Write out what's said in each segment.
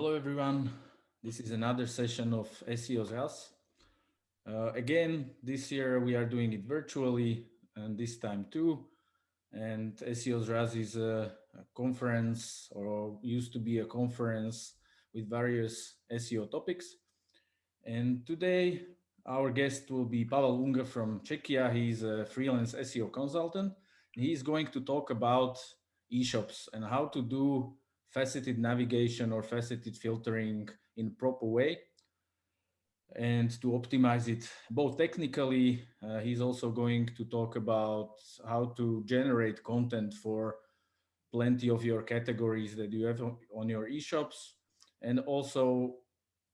Hello, everyone. This is another session of SEO's House. Uh, again, this year we are doing it virtually and this time too. And SEO's RAS is a, a, conference or used to be a conference with various SEO topics. And today our guest will be Pavel Ungr from Czechia. He's a freelance SEO consultant. He's going to talk about e-shops and how to do faceted navigation or faceted filtering in proper way. And to optimize it both technically uh, he's also going to talk about how to generate content for plenty of your categories that you have on your e-shops. And also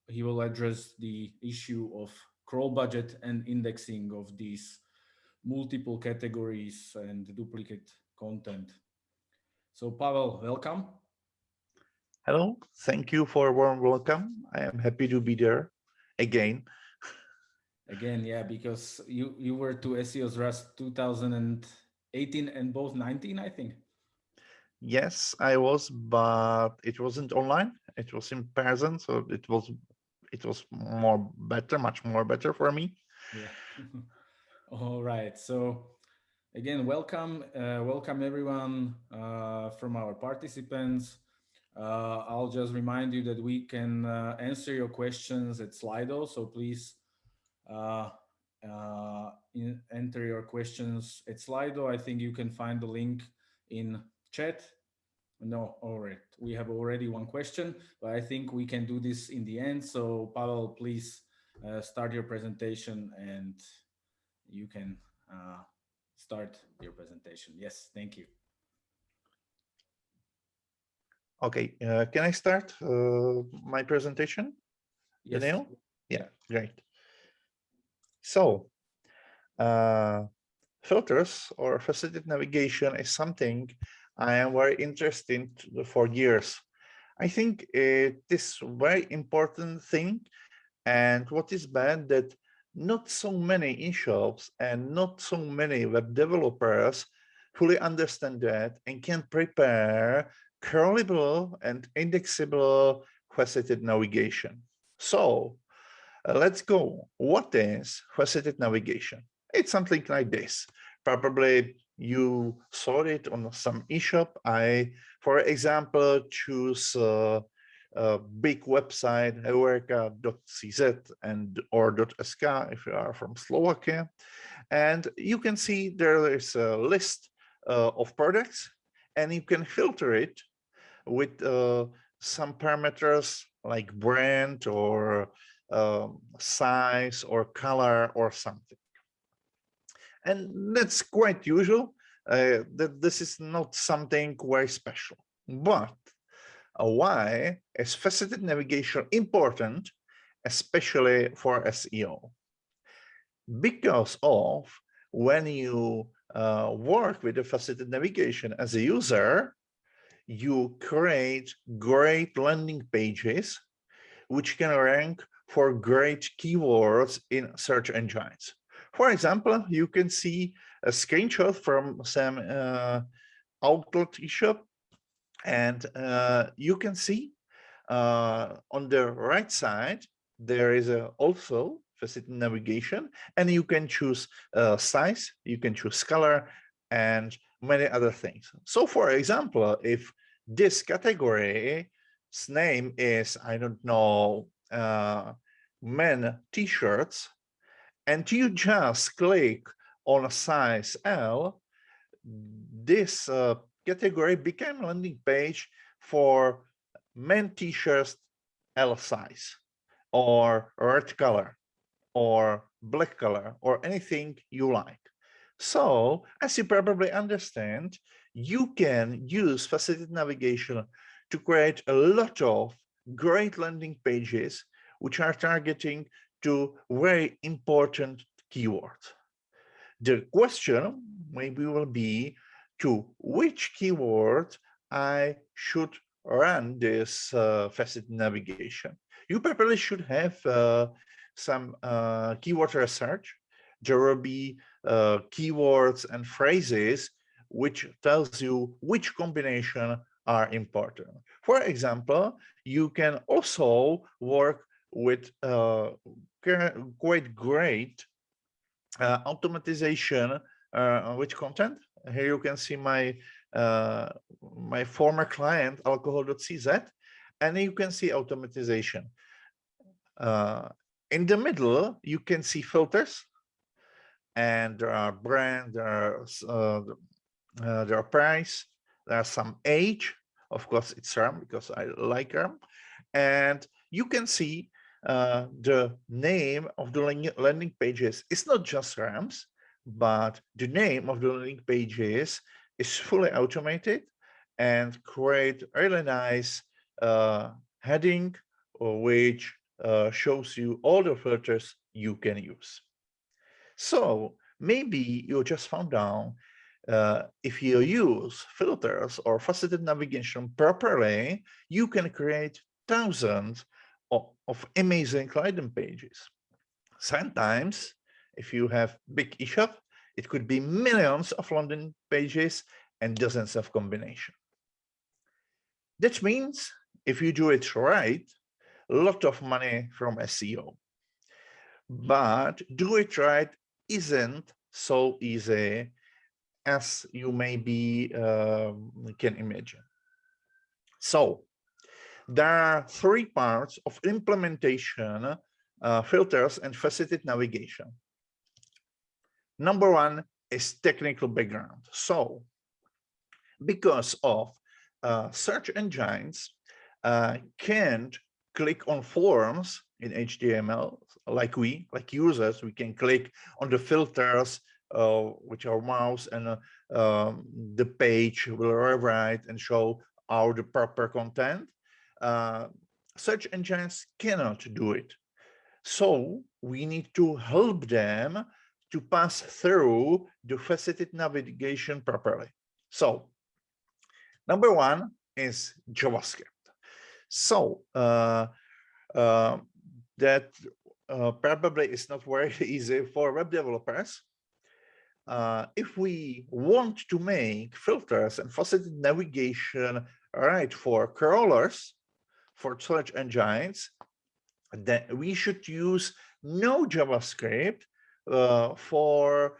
he will address the issue of crawl budget and indexing of these multiple categories and duplicate content. So pavel welcome Hello, thank you for a warm welcome. I am happy to be there again. Again, yeah, because you you were to SEO's RAS 2018 and both 19, I think. Yes, I was, but it wasn't online. It was in person, so it was it was more better, much more better for me. Yeah. All right. So again, welcome, uh, welcome everyone uh, from our participants. Uh, I'll just remind you that we can uh, answer your questions at Slido. So please uh, uh, in, enter your questions at Slido. I think you can find the link in chat. No, all right. We have already one question, but I think we can do this in the end. So Pavel, please uh, start your presentation and you can uh, start your presentation. Yes, thank you. Okay, uh, can I start uh, my presentation? Yes. Daniel? Yeah, great. So, uh, filters or faceted navigation is something I am very interested in for years. I think it is very important thing and what is bad that not so many in-shops and not so many web developers fully understand that and can prepare crawlable and indexable faceted navigation. So uh, let's go. What is faceted navigation? It's something like this. Probably you saw it on some eShop. I, for example, choose uh, a big website, heureka.cz and or .sk if you are from Slovakia. And you can see there is a list uh, of products and you can filter it with uh, some parameters like brand or um, size or color or something. And that's quite usual, uh, that this is not something very special. But uh, why is faceted navigation important, especially for SEO? Because of when you uh, work with the faceted navigation as a user, you create great landing pages which can rank for great keywords in search engines. For example, you can see a screenshot from some uh, outlet shop and uh, you can see uh, on the right side there is a also faceted navigation and you can choose uh, size, you can choose color and many other things. So for example, if this category's name is, I don't know, uh, men t-shirts, and you just click on a size L, this uh, category became landing page for men t-shirts L size or red color or black color or anything you like. So as you probably understand, you can use faceted navigation to create a lot of great landing pages which are targeting to very important keywords. The question maybe will be to which keyword I should run this uh, faceted navigation. You probably should have uh, some uh, keyword research. There will be uh, keywords and phrases which tells you which combination are important. For example, you can also work with uh, quite great uh, automatization uh, which content. Here you can see my uh, my former client alcohol.cz and you can see automatization. Uh, in the middle, you can see filters and there are brand, there are, uh, uh, there are price, there are some age, of course it's RAM because I like RAM, and you can see uh, the name of the landing pages. It's not just RAMs, but the name of the landing pages is fully automated and create really nice uh, heading which uh, shows you all the filters you can use. So maybe you just found out uh, if you use filters or faceted navigation properly, you can create thousands of, of amazing landing pages. Sometimes, if you have big eShop, it could be millions of landing pages and dozens of combination. That means if you do it right, a lot of money from SEO. But do it right isn't so easy as you maybe uh, can imagine. So there are three parts of implementation uh, filters and faceted navigation. Number one is technical background. So because of uh, search engines uh, can't click on forms in HTML like we, like users, we can click on the filters uh, with our mouse and uh, um, the page will rewrite and show our the proper content. Uh, search engines cannot do it. So we need to help them to pass through the faceted navigation properly. So number one is JavaScript. So uh, uh, that uh, probably is not very easy for web developers. Uh, if we want to make filters and faceted navigation right for crawlers, for search engines, then we should use no JavaScript uh, for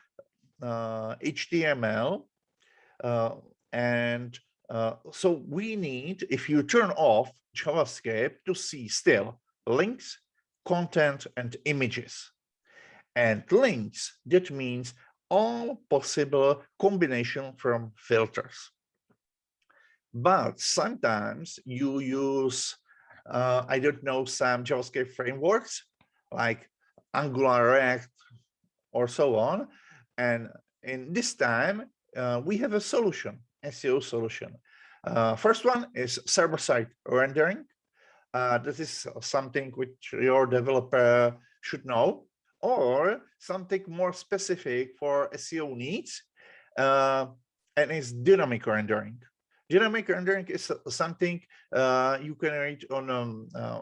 HTML uh, and uh, so we need, if you turn off JavaScript, to see still links, content, and images. And links, that means all possible combination from filters. But sometimes you use, uh, I don't know, some JavaScript frameworks like Angular, React, or so on. And in this time, uh, we have a solution SEO solution. Uh, first one is server-side rendering. Uh, this is something which your developer should know, or something more specific for SEO needs, uh, and is dynamic rendering. Dynamic rendering is something uh, you can read on um, uh,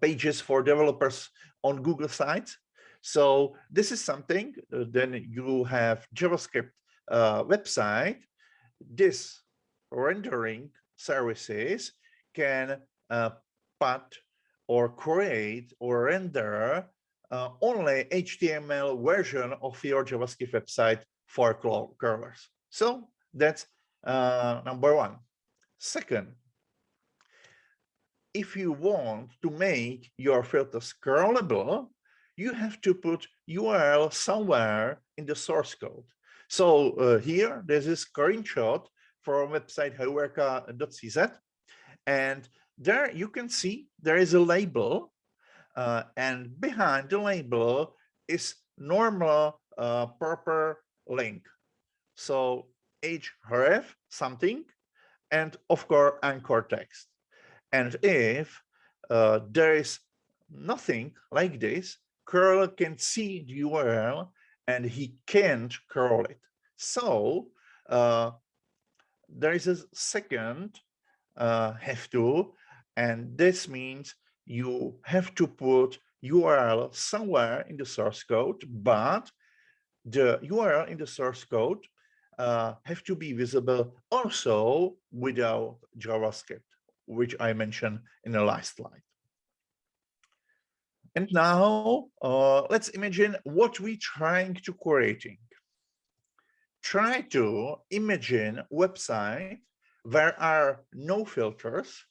pages for developers on Google sites. So this is something, uh, then you have JavaScript website this rendering services can uh, put or create or render uh, only HTML version of your JavaScript website for crawlers. So that's uh, number one. Second, if you want to make your filters crawlable, you have to put URL somewhere in the source code. So uh, here, there's a screenshot from website heureka.cz. And there you can see there is a label uh, and behind the label is normal uh, proper link. So href something and of course anchor text. And if uh, there is nothing like this, curl can see the URL and he can't curl it. So uh, there is a second uh, have to, and this means you have to put URL somewhere in the source code, but the URL in the source code uh, have to be visible also without JavaScript, which I mentioned in the last slide. And now uh, let's imagine what we're trying to creating. Try to imagine website where are no filters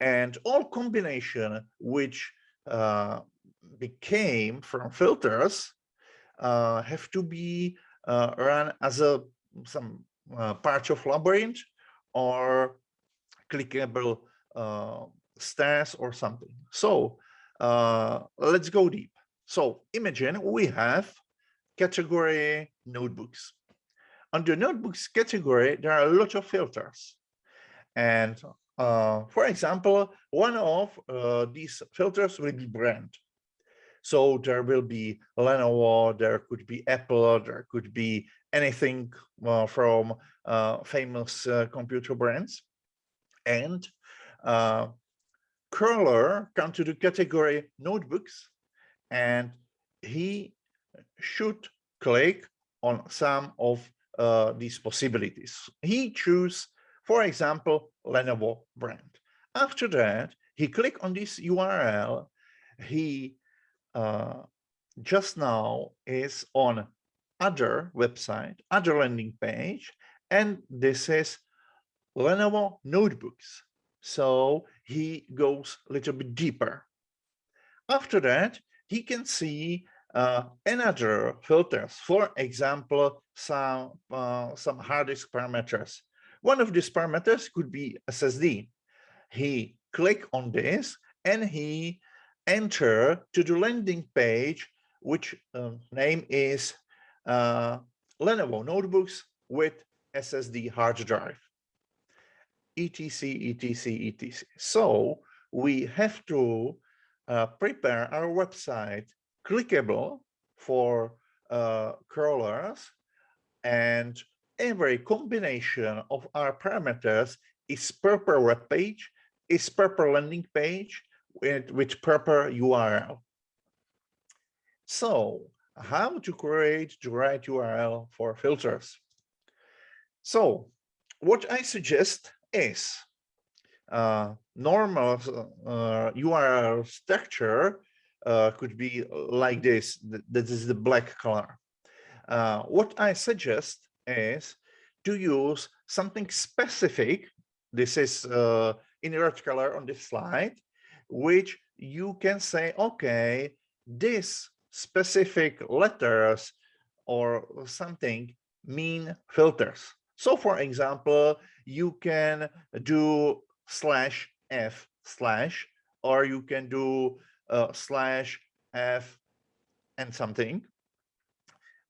and all combination which uh, became from filters uh, have to be uh, run as a some uh, part of labyrinth or clickable uh, stairs or something. So uh, let's go deep. So imagine we have category notebooks. Under notebooks category, there are a lot of filters. And uh, for example, one of uh, these filters will be brand. So there will be Lenovo, there could be Apple, there could be anything uh, from uh, famous uh, computer brands. And uh, crawler come to the category notebooks and he should click on some of these possibilities. He choose, for example, Lenovo brand. After that, he click on this URL. He uh, just now is on other website, other landing page, and this is Lenovo notebooks. So he goes a little bit deeper. After that, he can see uh, another filters, for example, some, uh, some hard disk parameters. One of these parameters could be SSD. He click on this and he enter to the landing page, which uh, name is uh, Lenovo notebooks with SSD hard drive etc, etc, etc. So we have to uh, prepare our website clickable for uh, crawlers and every combination of our parameters is proper web page, is proper landing page with, with proper URL. So how to create the right URL for filters? So what I suggest is uh, normal uh, URL structure uh, could be like this. This is the black color. Uh, what I suggest is to use something specific. This is uh, in red color on this slide, which you can say, okay, this specific letters or something mean filters. So for example, you can do slash f slash, or you can do uh, slash f and something.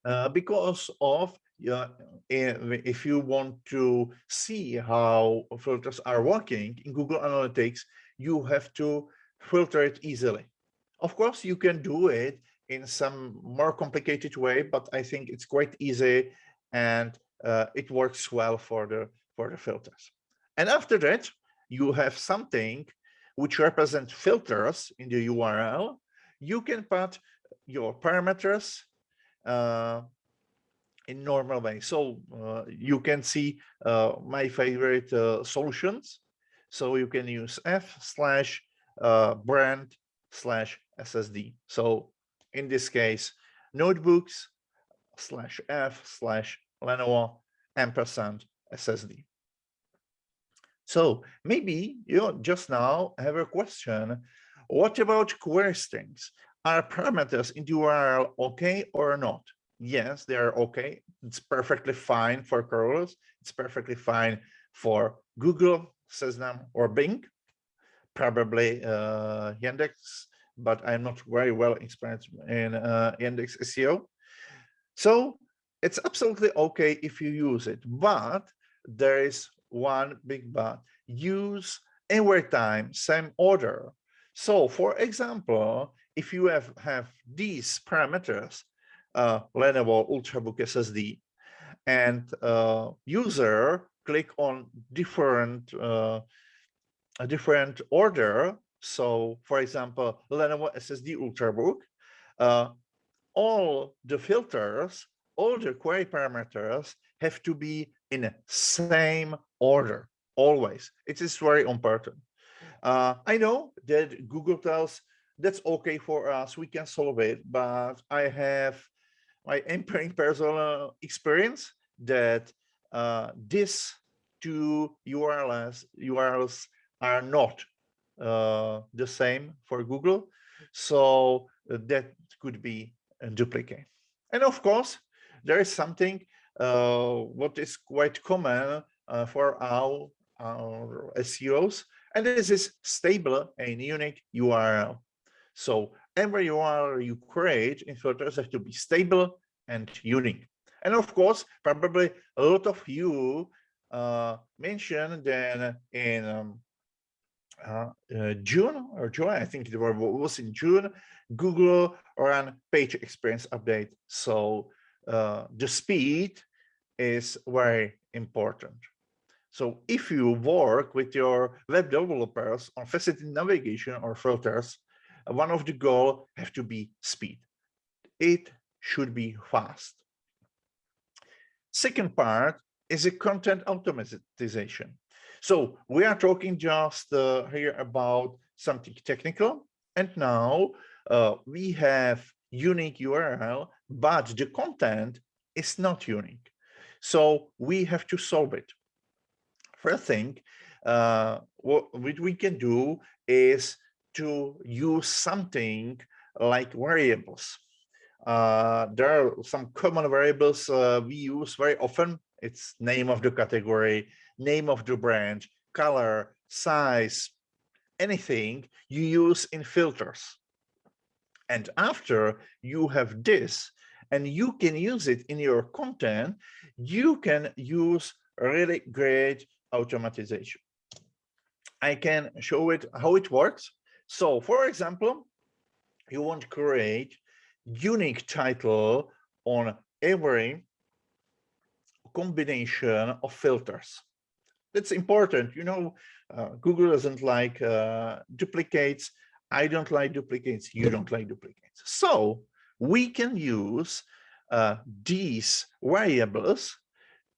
Uh, because of uh, if you want to see how filters are working in Google Analytics, you have to filter it easily. Of course, you can do it in some more complicated way, but I think it's quite easy and uh, it works well for the for the filters. And after that, you have something which represent filters in the URL. You can put your parameters uh, in normal way. So uh, you can see uh, my favorite uh, solutions. So you can use f slash brand slash SSD. So in this case, notebooks slash f slash Lenovo ampersand SSD. So maybe you just now have a question. What about query strings? Are parameters in the URL okay or not? Yes, they are okay. It's perfectly fine for crawlers. It's perfectly fine for Google, Seznam, or Bing, probably uh, Yandex, but I'm not very well experienced in uh, Yandex SEO. So it's absolutely okay if you use it, but there is one big but. Use every time same order. So for example, if you have, have these parameters, uh, Lenovo Ultrabook SSD, and uh, user click on different uh, a different order. So for example, Lenovo SSD Ultrabook, uh, all the filters all the query parameters have to be in the same order, always. It is very important. Uh, I know that Google tells that's okay for us, we can solve it, but I have my personal experience that uh, this two URLs, URLs are not uh, the same for Google. So uh, that could be a duplicate. And of course, there is something uh, what is quite common uh, for our, our SEOs, and this is stable and unique URL. So every URL you create in filters have to be stable and unique. And of course, probably a lot of you uh, mentioned that in um, uh, uh, June or July, I think it was in June, Google ran page experience update. So uh, the speed is very important. So if you work with your web developers on facility navigation or filters, one of the goal have to be speed. It should be fast. Second part is a content automatization. So we are talking just uh, here about something technical. And now uh, we have unique URL, but the content is not unique. So we have to solve it. First thing, uh, what we can do is to use something like variables. Uh, there are some common variables uh, we use very often. It's name of the category, name of the branch, color, size, anything you use in filters. And after you have this, and you can use it in your content, you can use really great automatization. I can show it how it works. So for example, you want to create unique title on every combination of filters. That's important. You know, uh, Google doesn't like uh, duplicates. I don't like duplicates. You don't like duplicates. So we can use uh, these variables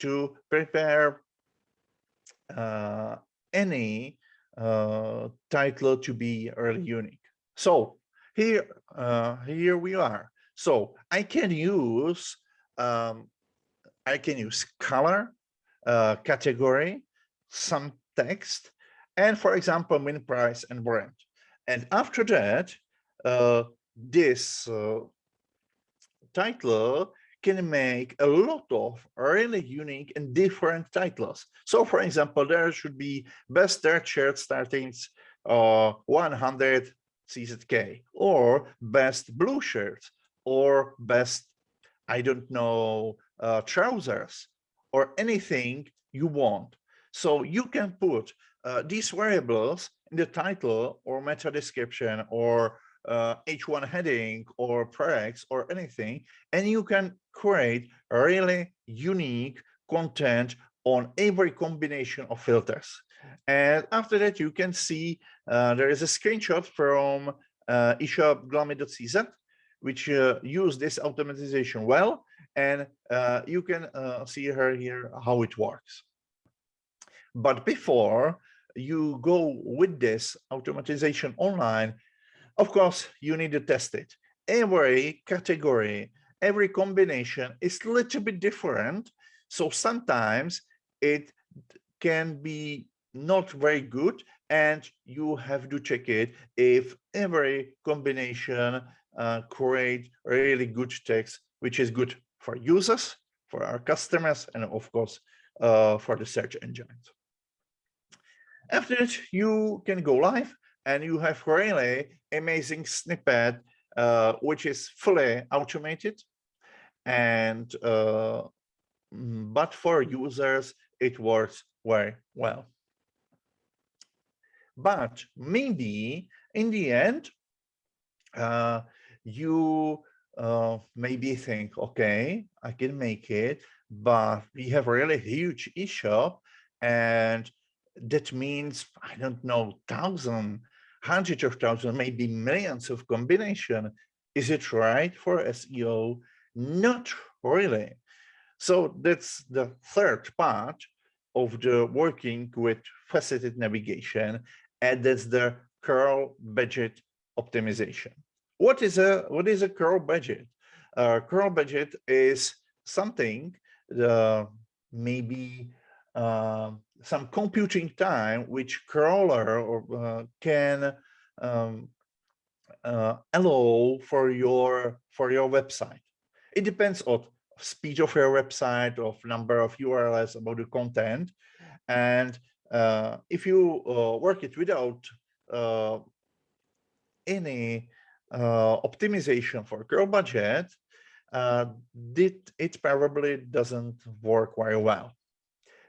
to prepare uh, any uh, title to be really unique. So here, uh, here we are. So I can use um, I can use color, uh, category, some text, and for example, min price and brand. And after that, uh, this uh, title can make a lot of really unique and different titles. So for example, there should be best third shirt starting uh, 100 CZK or best blue shirt or best, I don't know, uh, trousers or anything you want. So you can put uh, these variables in the title or meta description or uh, H1 heading or prereqs or anything, and you can create really unique content on every combination of filters. And after that, you can see uh, there is a screenshot from uh, eShop which uh, use this automatization well. And uh, you can uh, see her here how it works. But before you go with this automatization online, of course, you need to test it. Every category, every combination is a little bit different. So sometimes it can be not very good and you have to check it if every combination uh, create really good text, which is good for users, for our customers, and of course, uh, for the search engines. After that, you can go live and you have really amazing snippet, uh, which is fully automated. And uh, mm, but for users, it works very well. But maybe in the end, uh, you uh, maybe think, okay, I can make it, but we have really huge eShop and that means, I don't know, thousand, hundreds of thousands, maybe millions of combination. Is it right for SEO? Not really. So that's the third part of the working with faceted navigation, and that's the crawl budget optimization. What is a what is a crawl budget? Uh, crawl budget is something the maybe uh, some computing time which crawler or, uh, can um, uh, allow for your for your website. It depends on speed of your website, of number of URLs about the content, and uh, if you uh, work it without uh, any uh, optimization for crawl budget, uh, it, it probably doesn't work very well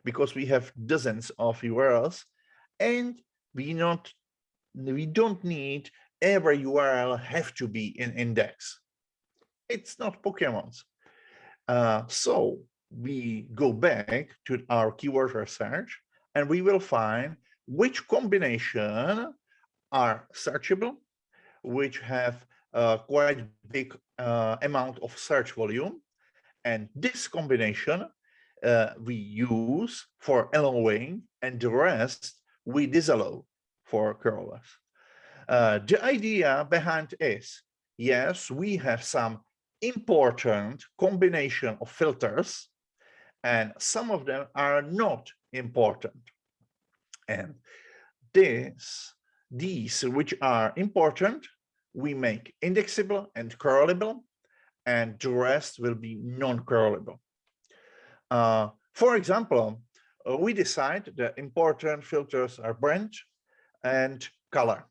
because we have dozens of URLs and we not we don't need every URL have to be in index. It's not Pokemons. Uh, so we go back to our keyword research and we will find which combination are searchable, which have a quite big uh, amount of search volume. And this combination uh, we use for allowing and the rest we disallow for curlers. Uh, the idea behind is, yes, we have some important combination of filters and some of them are not important. And this, these which are important, we make indexable and curlable, and the rest will be non-curlable. Uh, for example, uh, we decide that important filters are brand and color.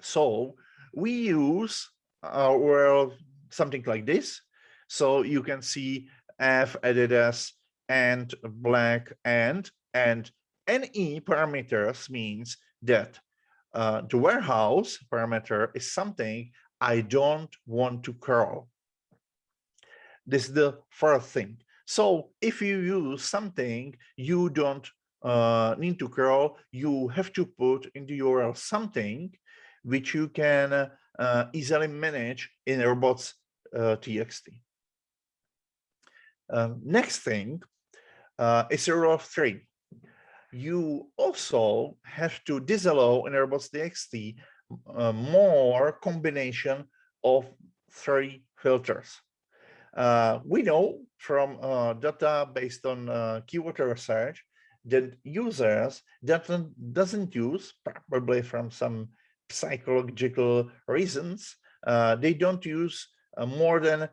So we use uh, well something like this. So you can see F Adidas and black and and NE parameters means that uh, the warehouse parameter is something I don't want to curl. This is the first thing. So if you use something you don't uh, need to curl, you have to put in the URL something which you can uh, easily manage in robots uh. Um, next thing uh, is a rule of three. You also have to disallow in robots.txt uh, more combination of three filters. Uh, we know from uh, data based on uh, keyword research that users that doesn't use, probably from some psychological reasons, uh, they don't use uh, more than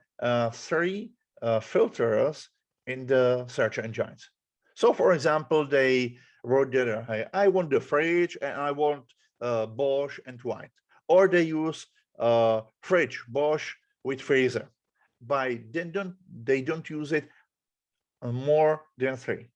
three filters in the search engines. So for example, they wrote that I want the fridge and I want Bosch and white, or they use fridge, Bosch with freezer by then don't they don't use it more than three.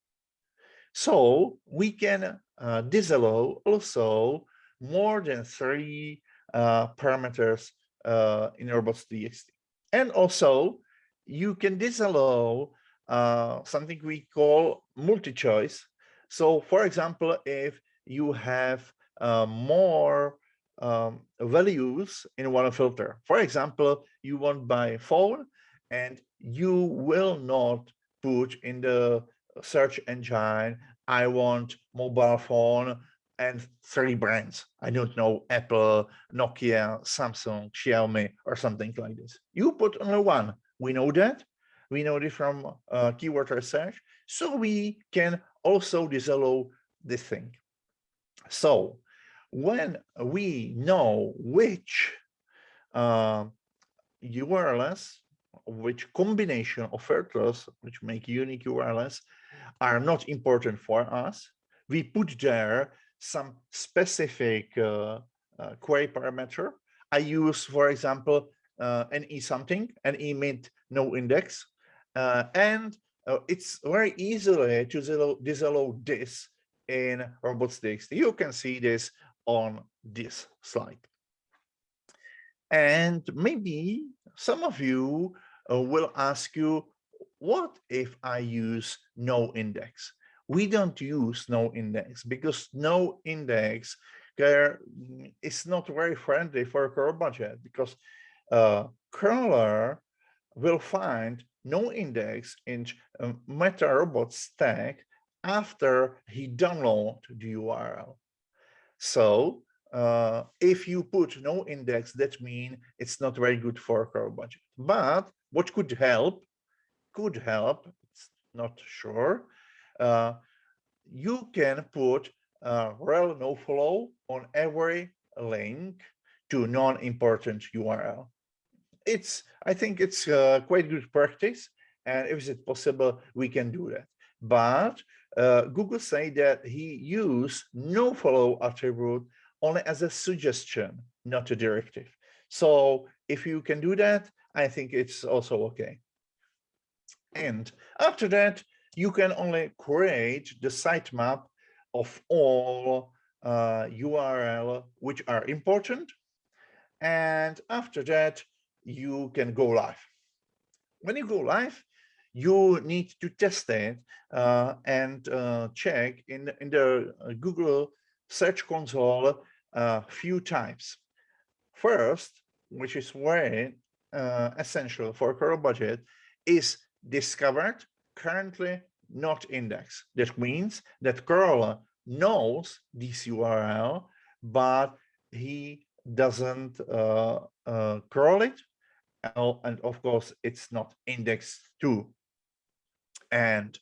So we can uh, disallow also more than three uh, parameters uh, in robots.txt. And also you can disallow uh, something we call multi-choice. So for example, if you have uh, more um, values in one filter. For example, you want by phone and you will not put in the search engine, I want mobile phone and three brands. I don't know, Apple, Nokia, Samsung, Xiaomi, or something like this. You put only one. We know that. We know this from uh, keyword research. So we can also disallow this thing. So when we know which uh, URLs which combination of filters, which make unique URLs, are not important for us. We put there some specific uh, uh, query parameter. I use, for example, uh, e something, NE meant no index, uh, and uh, it's very easily to disallow this in robots.txt. You can see this on this slide. And maybe some of you uh, will ask you, what if I use no index? We don't use no index because no index there is not very friendly for a crawl budget because uh, curler will find no index in um, Meta robots tag after he download the URL. So uh, if you put no index, that means it's not very good for crawl budget. But what could help, could help, it's not sure, uh, you can put uh, rel no follow on every link to non-important URL. It's, I think it's uh, quite good practice. And if it's possible, we can do that. But uh, Google say that he used no follow attribute only as a suggestion, not a directive. So if you can do that, I think it's also okay. And after that, you can only create the sitemap of all uh, URL which are important. And after that, you can go live. When you go live, you need to test it uh, and uh, check in, in the uh, Google Search Console a uh, few times. First, which is very uh, essential for crawl budget, is discovered, currently not indexed. That means that curl knows this URL, but he doesn't uh, uh, curl it. And of course, it's not indexed to and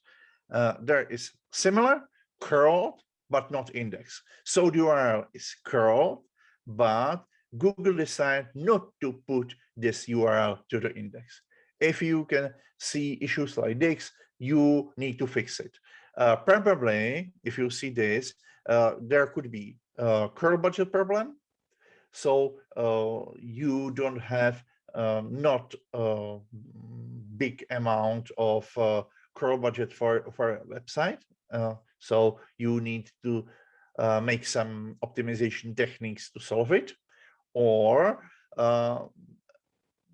uh, there is similar curled but not indexed. So the URL is curled, but Google decided not to put this URL to the index. If you can see issues like this, you need to fix it. Uh, probably, if you see this, uh, there could be a crawl budget problem. So uh, you don't have um, not a big amount of uh, crawl budget for for a website uh, so you need to uh, make some optimization techniques to solve it or uh,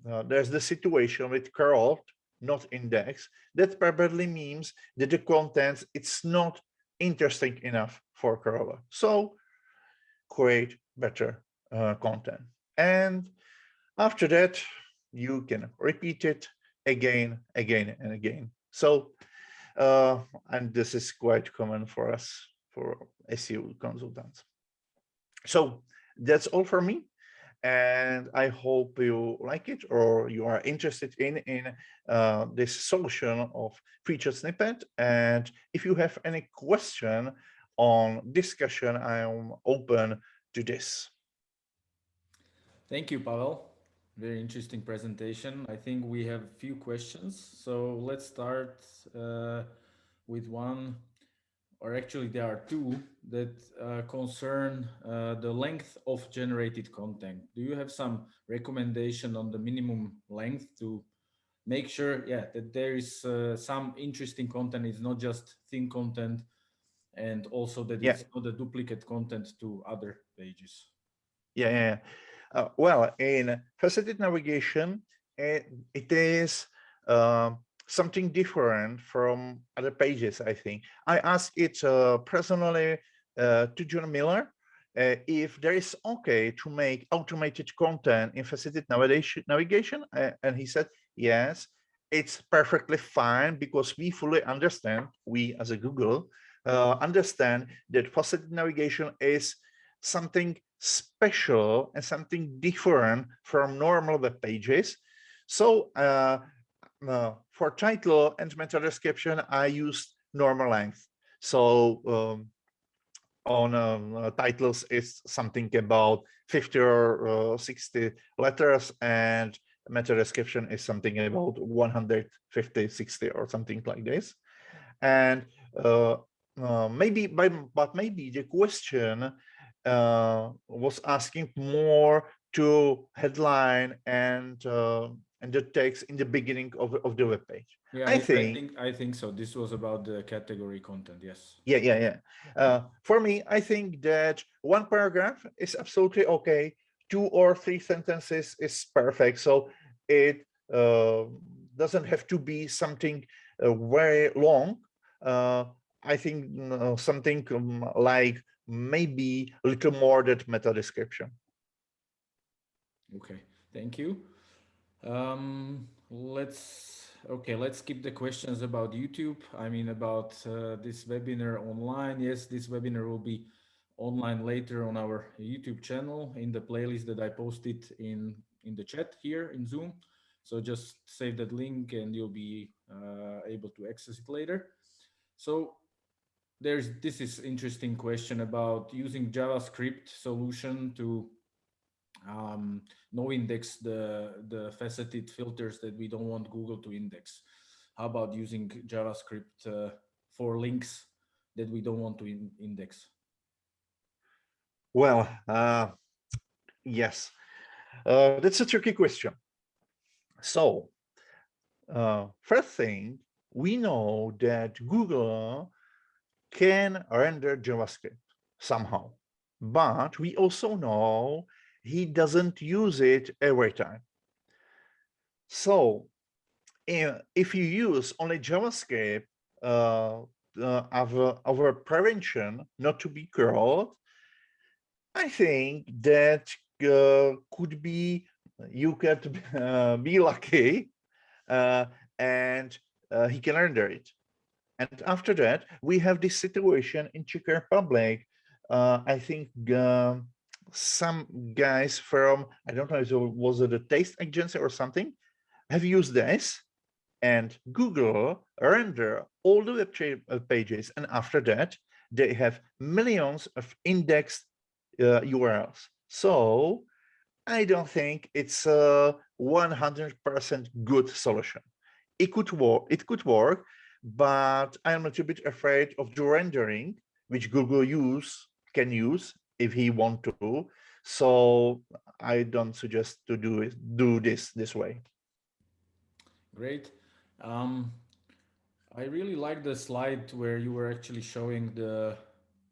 uh there's the situation with curl not index that probably means that the content it's not interesting enough for crawler so create better uh, content and after that you can repeat it again again and again so, uh, and this is quite common for us, for SEO consultants. So that's all for me. And I hope you like it or you are interested in, in uh, this solution of feature snippet. And if you have any question on discussion, I am open to this. Thank you, Pavel. Very interesting presentation. I think we have a few questions. So let's start uh, with one, or actually there are two that uh, concern uh, the length of generated content. Do you have some recommendation on the minimum length to make sure, yeah, that there is uh, some interesting content, it's not just thin content, and also that yeah. it's not a duplicate content to other pages? Yeah, yeah. Uh, well, in facilitated navigation, it, it is uh, something different from other pages, I think. I asked it uh, personally uh, to John Mueller uh, if there is okay to make automated content in facilitated navigation, uh, and he said, yes, it's perfectly fine because we fully understand, we as a Google, understand that facilitated navigation is something special and something different from normal web pages. So uh, uh, for title and meta description, I used normal length. So um, on um, uh, titles, it's something about 50 or uh, 60 letters and meta description is something about 150, 60 or something like this. And uh, uh, maybe, by, but maybe the question uh, was asking more to headline and uh, and the text in the beginning of, of the web page. Yeah, I, I think, I think I think so. This was about the category content. Yes. Yeah, yeah, yeah. Uh, for me, I think that one paragraph is absolutely okay. Two or three sentences is perfect. So it uh, doesn't have to be something uh, very long. Uh, I think uh, something um, like maybe a little more that meta description. Okay, thank you. Um, let's okay, let's keep the questions about YouTube. I mean, about uh, this webinar online. Yes, this webinar will be online later on our YouTube channel in the playlist that I posted in, in the chat here in Zoom. So just save that link and you'll be uh, able to access it later. So there's this is interesting question about using JavaScript solution to um, no index the, the faceted filters that we don't want Google to index. How about using JavaScript uh, for links that we don't want to in index? Well, uh, yes, uh, that's a tricky question. So, uh, first thing, we know that Google can render JavaScript somehow, but we also know he doesn't use it every time. So if you use only JavaScript uh, uh, prevention not to be crawled, I think that uh, could be, you could uh, be lucky uh, and uh, he can render it. And after that, we have this situation in Czech Republic. I think um, some guys from, I don't know, if it was a taste agency or something, have used this and Google render all the web uh, pages. And after that, they have millions of indexed uh, URLs. So I don't think it's a 100% good solution. It could work, it could work, but I'm a little bit afraid of the rendering, which Google use can use if he want to. So I don't suggest to do it, do this this way. Great. Um, I really like the slide where you were actually showing the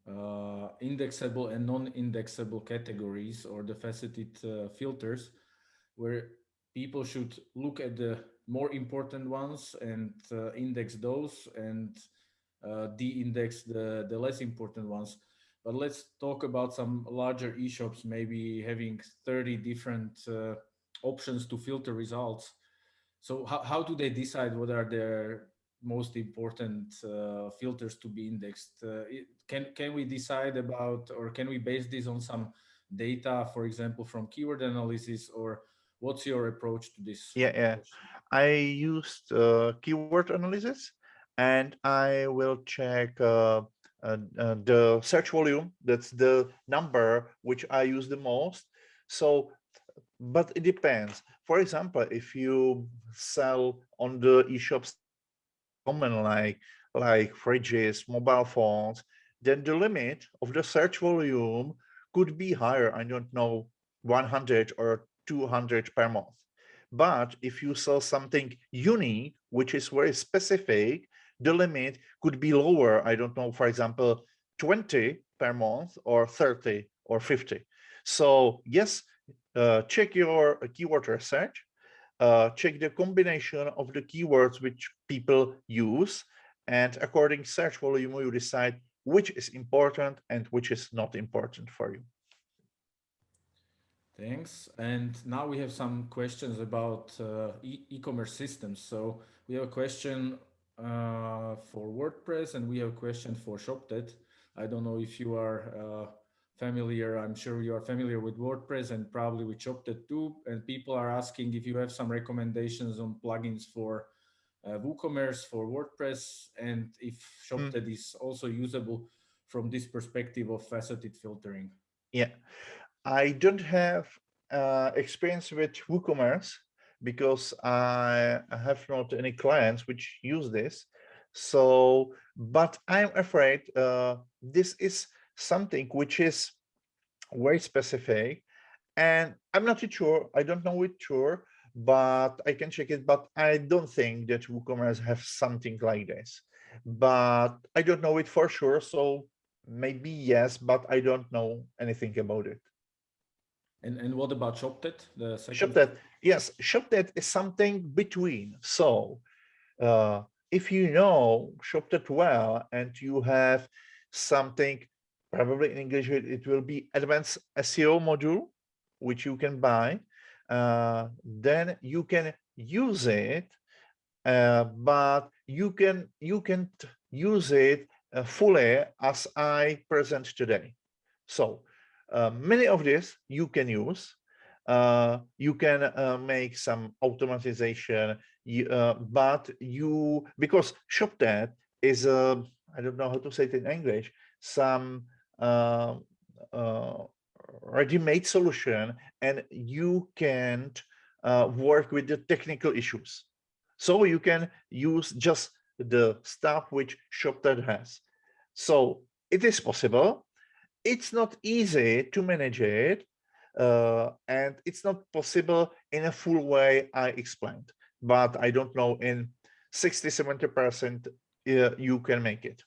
uh, indexable and non-indexable categories or the faceted uh, filters where people should look at the more important ones and uh, index those and uh, de-index the, the less important ones. But let's talk about some larger e-shops, maybe having 30 different uh, options to filter results. So how, how do they decide what are their most important uh, filters to be indexed? Uh, it, can, can we decide about, or can we base this on some data, for example, from keyword analysis or what's your approach to this? Yeah, yeah. I used uh, keyword analysis and I will check uh, the search volume, that's the number which I use the most. So, but it depends. For example, if you sell on the e-shops common like like fridges, mobile phones, then the limit of the search volume could be higher. I don't know, 100 or 200 per month. But if you sell something unique, which is very specific, the limit could be lower. I don't know, for example, 20 per month or 30 or 50. So yes, uh, check your keyword research, uh, check the combination of the keywords which people use, and according search volume, you decide which is important and which is not important for you. Thanks. And now we have some questions about uh, e-commerce systems. So we have a question uh, for WordPress and we have a question for Shoptet. I don't know if you are uh, familiar, I'm sure you are familiar with WordPress and probably with Shoptet too. And people are asking if you have some recommendations on plugins for uh, WooCommerce for WordPress and if Shoptet mm. is also usable from this perspective of faceted filtering. Yeah, I don't have uh, experience with WooCommerce, because I have not any clients which use this. So, but I'm afraid uh, this is something which is very specific and I'm not sure, I don't know it sure, but I can check it, but I don't think that WooCommerce have something like this, but I don't know it for sure. So maybe yes, but I don't know anything about it. And, and what about Shoptet? The second Shoptet, yes, Shoptet is something between. So uh, if you know Shoptet well and you have something, probably in English, it, it will be advanced SEO module, which you can buy, uh, then you can use it uh, but you can you can use it uh, fully as I present today. So uh, many of this you can use. Uh, you can uh, make some automatization, uh, but you because Shoptet is a I don't know how to say it in English some ready-made solution, and you can't work with the technical issues. So you can use just the stuff which Shoptet has. So it is possible. It's not easy to manage it, uh, and it's not possible in a full way I explained. But I don't know, in 60, 70% uh, you can make it.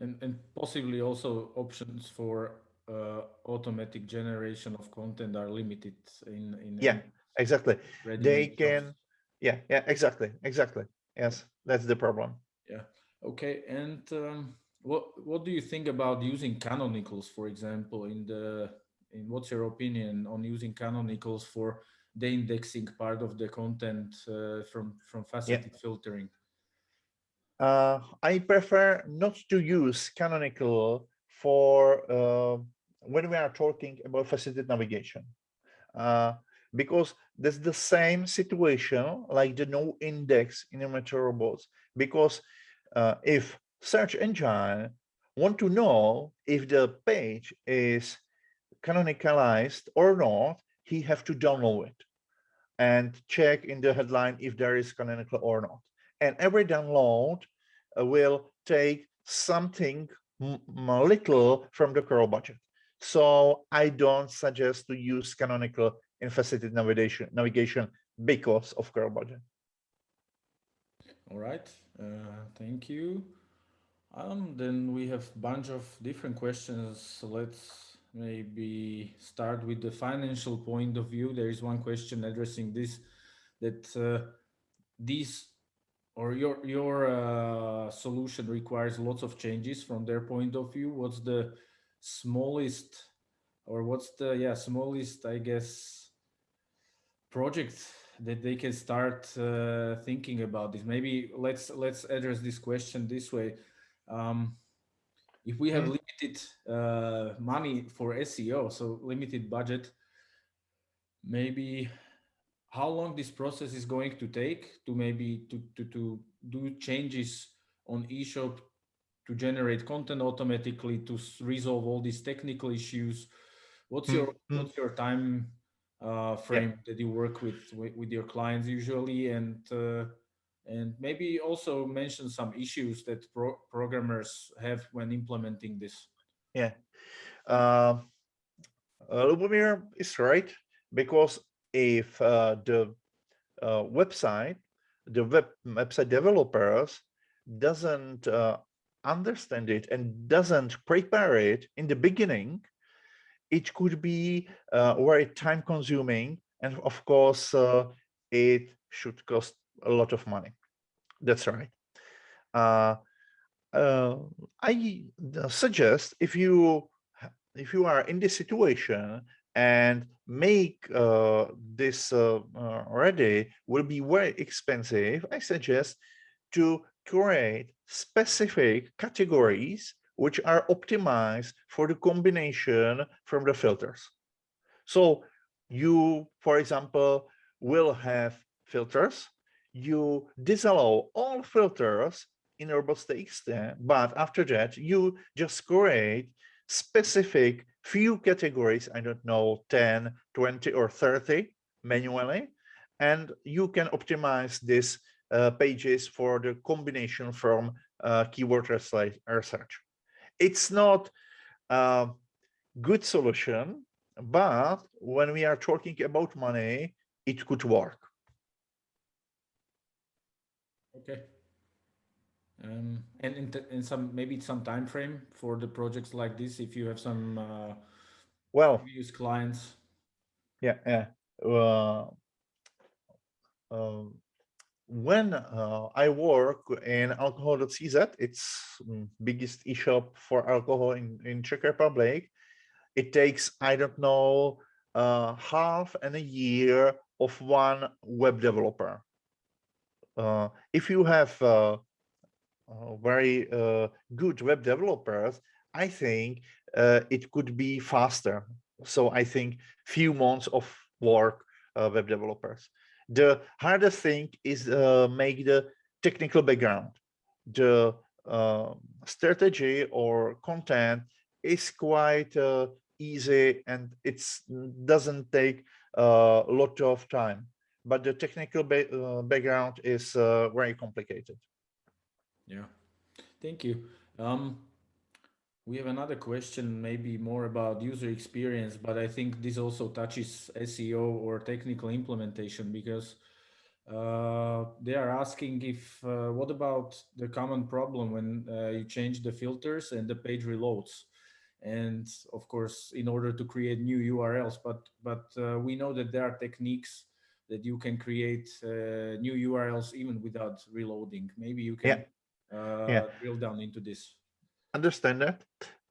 And, and possibly also options for uh, automatic generation of content are limited in, in yeah exactly they can jobs. yeah yeah exactly exactly yes that's the problem yeah okay and um, what what do you think about using canonicals for example in the in what's your opinion on using canonicals for the indexing part of the content uh, from from faceted yeah. filtering? Uh, i prefer not to use canonical for uh, when we are talking about faceted navigation. Uh, because there's the same situation like the no index in a meta robots. Because uh, if search engine want to know if the page is canonicalized or not he have to download it and check in the headline if there is canonical or not and every download uh, will take something little from the crawl budget so i don't suggest to use canonical in faceted navigation navigation because of crawl budget. All right, uh, thank you. Um, then we have a bunch of different questions. So let's maybe start with the financial point of view. There is one question addressing this, that uh, or your your uh, solution requires lots of changes from their point of view. What's the smallest or what's the yeah smallest I guess project that they can start uh, thinking about this maybe let's let's address this question this way um, if we have mm. Limited uh, money for seo so limited budget. Maybe how long this process is going to take to maybe to to, to do changes on eshop to generate content automatically to resolve all these technical issues? What's your mm. what's your time uh, frame yeah. that you work with, with, with your clients usually? And uh, and maybe also mention some issues that pro programmers have when implementing this yeah. Uh, Lubomir is right because if uh, the uh, website the web website developers doesn't uh, understand it and doesn't prepare it in the beginning it could be uh, very time consuming and of course uh, it should cost a lot of money. That's right. Uh i suggest if you if you are in this situation and make uh, this uh, ready will be very expensive i suggest to create specific categories which are optimized for the combination from the filters. So you, for example, will have filters. You disallow all filters in robots.txt, but after that, you just create specific few categories, I don't know, 10, 20, or 30 manually, and you can optimize these uh, pages for the combination from uh, keyword research it's not a good solution, but when we are talking about money, it could work. Okay. Um, and in, in some maybe some time frame for the projects like this, if you have some uh, well use clients. Yeah, yeah. Uh, um, when uh, I work in alcohol.cz, it's mm, biggest eShop for alcohol in, in Czech Republic. It takes, I don't know, uh, half and a year of one web developer. uh, if you have uh, uh, very uh, good web developers, I think uh, it could be faster. So I think few months of work uh, web developers. The hardest thing is uh, make the technical background. The uh, strategy or content is quite uh, easy and it doesn't take a lot of time. But the technical ba uh, background is uh, very complicated. Yeah, thank you. Um, we have another question, maybe more about user experience, but I think this also touches SEO or technical implementation because uh, they are asking if, uh, what about the common problem when uh, you change the filters and the page reloads? And of course, in order to create new URLs, but, but uh, we know that there are techniques that you can create uh, new URLs even without reloading. Maybe you can yeah. Yeah. drill down into this understand that.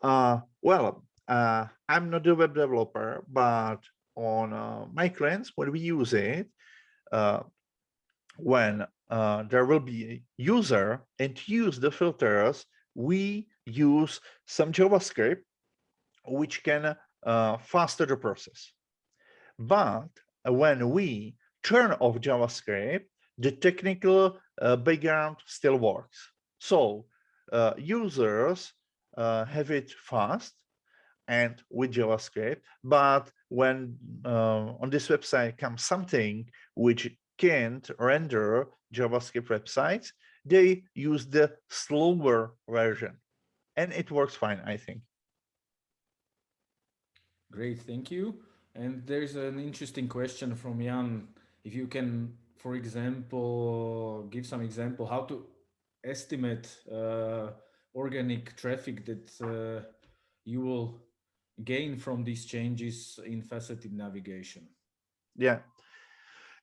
Uh, well, uh, I'm not a web developer, but on uh, my clients, when we use it, uh, when uh, there will be a user and use the filters, we use some JavaScript, which can uh, faster the process. But when we turn off JavaScript, the technical background still works. So uh, users uh, have it fast and with JavaScript, but when uh, on this website comes something which can't render JavaScript websites, they use the slower version and it works fine, I think. Great, thank you. And there's an interesting question from Jan. If you can, for example, give some example how to estimate uh, organic traffic that uh, you will gain from these changes in faceted navigation? Yeah.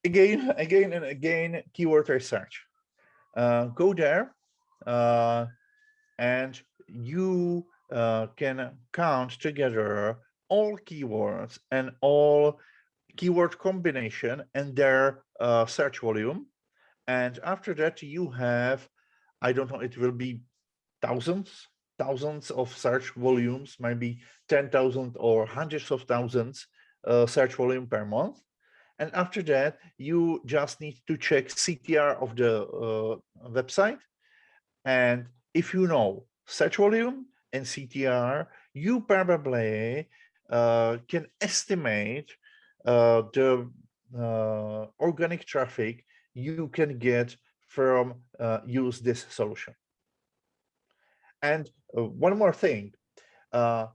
Again, again, and again, keyword research. Uh, go there uh, and you uh, can count together all keywords and all keyword combination and their uh, search volume. And after that, you have I don't know, it will be thousands, thousands of search volumes, maybe 10,000 or hundreds of thousands uh, search volume per month. And after that, you just need to check CTR of the uh, website. And if you know search volume and CTR, you probably uh, can estimate uh, the uh, organic traffic you can get from uh, use this solution. And uh, one more thing, uh,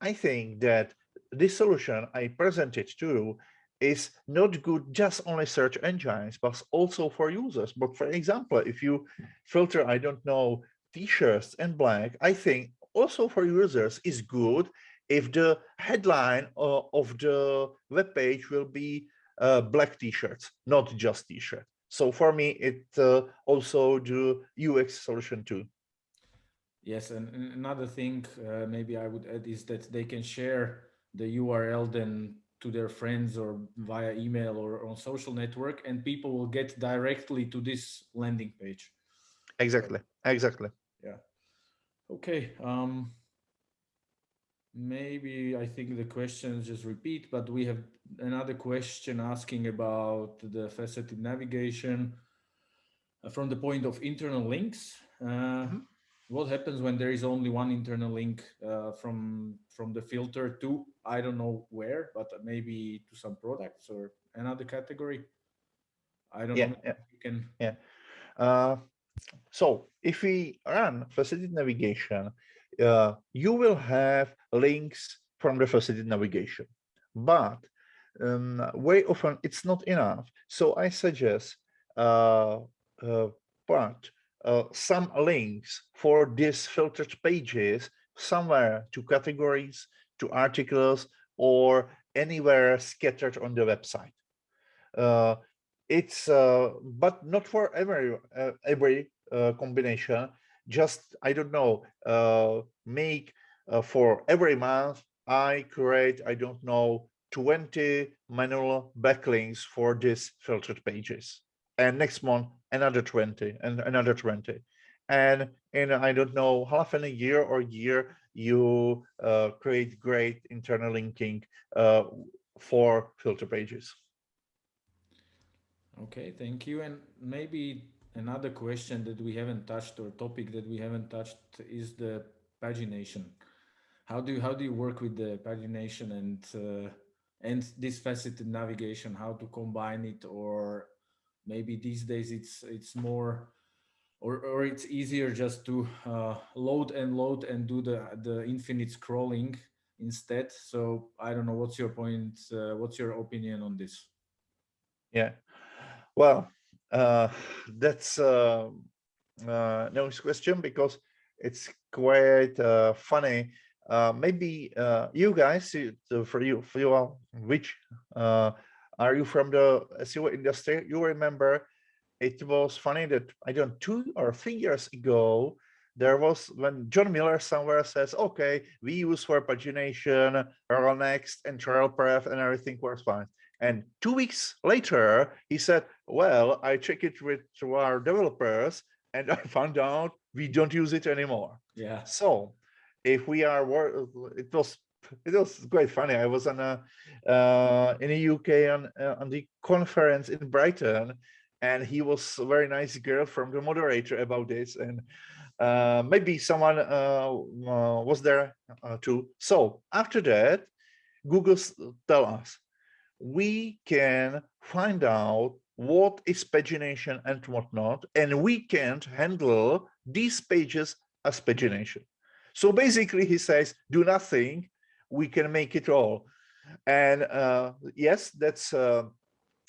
I think that this solution I presented to you is not good just only search engines, but also for users. But for example, if you filter, I don't know, t-shirts and black, I think also for users is good if the headline uh, of the web page will be uh, black t-shirts, not just t-shirt. So for me, it uh, also do UX solution too. Yes, and another thing uh, maybe I would add is that they can share the URL then to their friends or via email or on social network and people will get directly to this landing page. Exactly, exactly. Yeah. Okay. Um, maybe I think the questions just repeat, but we have another question asking about the faceted navigation uh, from the point of internal links. Uh, mm -hmm. What happens when there is only one internal link uh, from from the filter to I don't know where, but maybe to some products or another category? I don't yeah, know. Yeah. You can. Yeah. Uh, so if we run faceted navigation, uh, you will have links from the faceted navigation, but um, very often it's not enough. So I suggest uh, uh, but uh, some links for these filtered pages somewhere to categories, to articles, or anywhere scattered on the website. Uh, it's uh, but not for every uh, every uh, combination. Just I don't know. uh, make for every month I create I don't know 20 manual backlinks for these filtered pages. And next month, another 20 and another 20 and in i don't know half a year or year you uh, create great internal linking uh, for filter pages okay thank you and maybe another question that we haven't touched or topic that we haven't touched is the pagination. How do you how do you work with the pagination and uh, and this faceted navigation how to combine it? Or maybe these days it's it's more or, or it's easier just to uh, load and load and do the the infinite scrolling instead. So i don't know what's your point uh, what's your opinion on this? Yeah. Well uh, that's uh, uh, no question because it's quite uh, funny uh, maybe uh, you guys, for you, for you all, which uh, are you from the SEO industry? You remember it was funny that I don't two or three years ago, there was when John Mueller somewhere says, okay, we use for pagination, Next and rel prev and everything works fine. And two weeks later, he said, well, I check it with our developers and I found out we don't use it anymore. Yeah. So if we are it was it was quite funny i was on a uh, in the uk on uh, on the conference in brighton and he was a very nice girl from the moderator about this and uh, maybe someone uh, uh, was there uh, too so after that google tell us we can find out what is pagination and what not, and we can't handle these pages as pagination so basically he says, do nothing, we can make it all. And uh, yes, that's uh,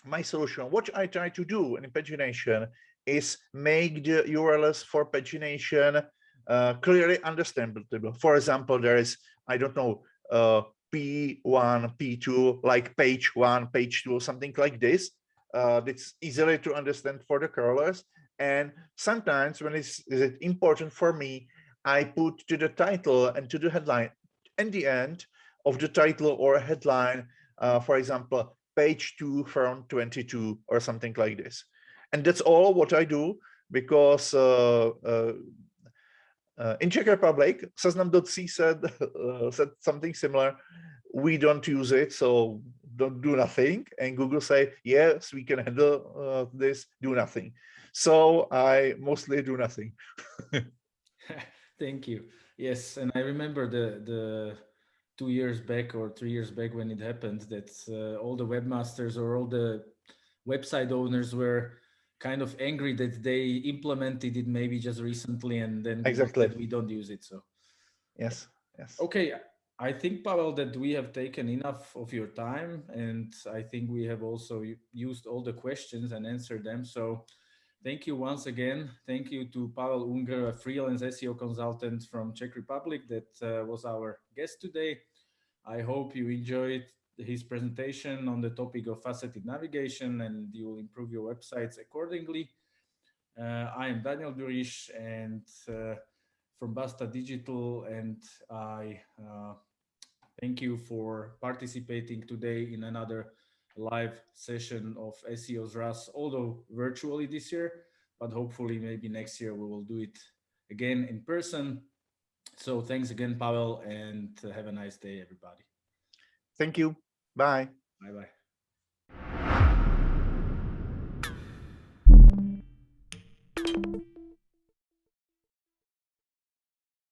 my solution. What I try to do in pagination is make the URLs for pagination uh, clearly understandable. For example, there is, I don't know, uh, P1, P2, like page one, page two, something like this. Uh, it's easily to understand for the crawlers. And sometimes when it's, important for me I put to the title and to the headline in the end of the title or headline, uh, for example, page two from 22 or something like this. And that's all what I do because uh, uh, in Czech Republic, seznam.c said, uh, said something similar. We don't use it, so don't do nothing. And Google say, yes, we can handle uh, this, do nothing. So I mostly do nothing. Thank you. Yes, and I remember the the two years back or three years back when it happened that uh, all the webmasters or all the website owners were kind of angry that they implemented it maybe just recently and then exactly we don't use it. So yes, yes. Okay, I think Pavel that we have taken enough of your time and I think we have also used all the questions and answered them. So Thank you once again. Thank you to Pavel Ungr, a freelance SEO consultant from Czech Republic that uh, was our guest today. I hope you enjoyed his presentation on the topic of faceted navigation and you will improve your websites accordingly. Uh, I am Daniel Durish and uh, from Basta Digital and I uh, thank you for participating today in another live session of SEO's RAS, although virtually this year, but hopefully maybe next year we will do it again in person. So thanks again, Pavel, and have a nice day, everybody. Thank you. Bye. Bye-bye.